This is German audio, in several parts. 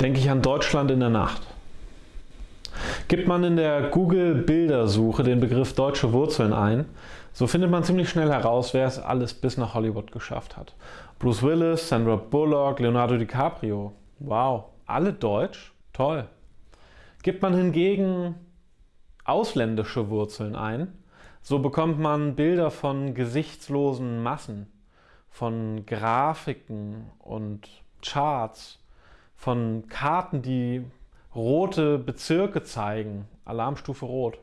denke ich an Deutschland in der Nacht. Gibt man in der Google-Bildersuche den Begriff deutsche Wurzeln ein, so findet man ziemlich schnell heraus, wer es alles bis nach Hollywood geschafft hat. Bruce Willis, Sandra Bullock, Leonardo DiCaprio. Wow, alle deutsch? Toll. Gibt man hingegen ausländische Wurzeln ein, so bekommt man Bilder von gesichtslosen Massen, von Grafiken und Charts, von Karten, die rote Bezirke zeigen, Alarmstufe Rot.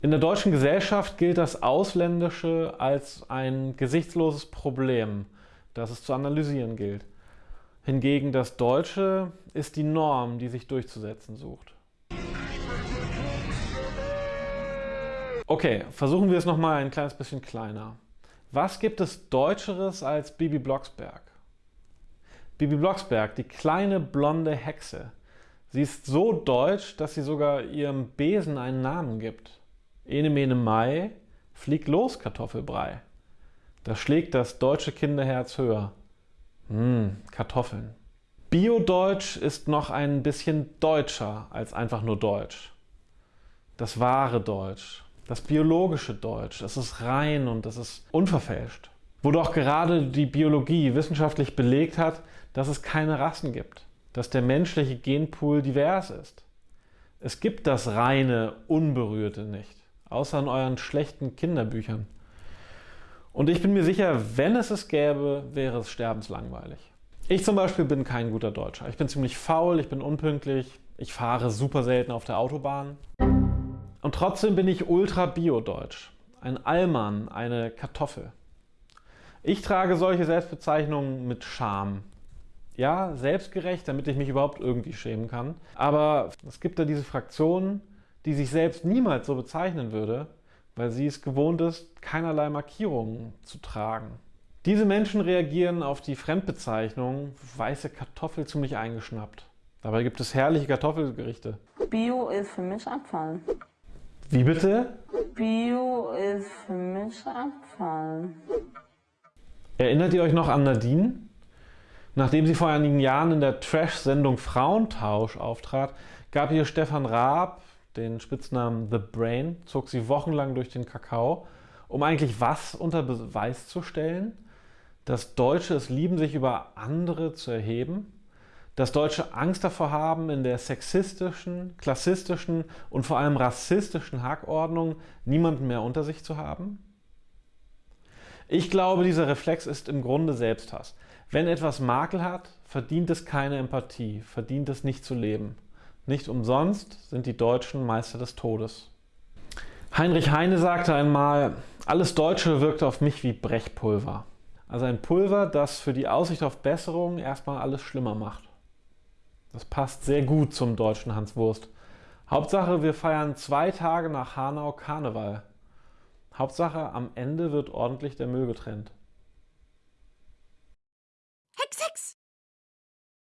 In der deutschen Gesellschaft gilt das Ausländische als ein gesichtsloses Problem, das es zu analysieren gilt. Hingegen das Deutsche ist die Norm, die sich durchzusetzen sucht. Okay, versuchen wir es nochmal ein kleines bisschen kleiner. Was gibt es Deutscheres als Bibi Blocksberg? Bibi Blocksberg, die kleine blonde Hexe. Sie ist so deutsch, dass sie sogar ihrem Besen einen Namen gibt. Ene mene Mai, flieg los Kartoffelbrei. Da schlägt das deutsche Kinderherz höher. Hm, Kartoffeln. Biodeutsch ist noch ein bisschen deutscher als einfach nur Deutsch. Das wahre Deutsch, das biologische Deutsch, das ist rein und das ist unverfälscht. Wo doch gerade die Biologie wissenschaftlich belegt hat, dass es keine Rassen gibt, dass der menschliche Genpool divers ist. Es gibt das reine, unberührte nicht, außer in euren schlechten Kinderbüchern. Und ich bin mir sicher, wenn es es gäbe, wäre es sterbenslangweilig. Ich zum Beispiel bin kein guter Deutscher. Ich bin ziemlich faul, ich bin unpünktlich, ich fahre super selten auf der Autobahn. Und trotzdem bin ich ultra bio-deutsch. Ein Allmann, eine Kartoffel. Ich trage solche Selbstbezeichnungen mit Scham. Ja, selbstgerecht, damit ich mich überhaupt irgendwie schämen kann. Aber es gibt da diese Fraktion, die sich selbst niemals so bezeichnen würde, weil sie es gewohnt ist, keinerlei Markierungen zu tragen. Diese Menschen reagieren auf die Fremdbezeichnung weiße Kartoffel ziemlich eingeschnappt. Dabei gibt es herrliche Kartoffelgerichte. Bio ist für mich Abfall. Wie bitte? Bio ist für mich Abfall. Erinnert ihr euch noch an Nadine? Nachdem sie vor einigen Jahren in der Trash-Sendung Frauentausch auftrat, gab ihr Stefan Raab den Spitznamen The Brain, zog sie wochenlang durch den Kakao, um eigentlich was unter Beweis zu stellen? Dass Deutsche es lieben, sich über andere zu erheben? dass Deutsche Angst davor haben, in der sexistischen, klassistischen und vor allem rassistischen Hackordnung niemanden mehr unter sich zu haben? Ich glaube, dieser Reflex ist im Grunde Selbsthass. Wenn etwas Makel hat, verdient es keine Empathie, verdient es nicht zu leben. Nicht umsonst sind die Deutschen Meister des Todes. Heinrich Heine sagte einmal, alles Deutsche wirkt auf mich wie Brechpulver. Also ein Pulver, das für die Aussicht auf Besserung erstmal alles schlimmer macht. Das passt sehr gut zum deutschen Hans Wurst. Hauptsache, wir feiern zwei Tage nach Hanau Karneval. Hauptsache, am Ende wird ordentlich der Müll getrennt.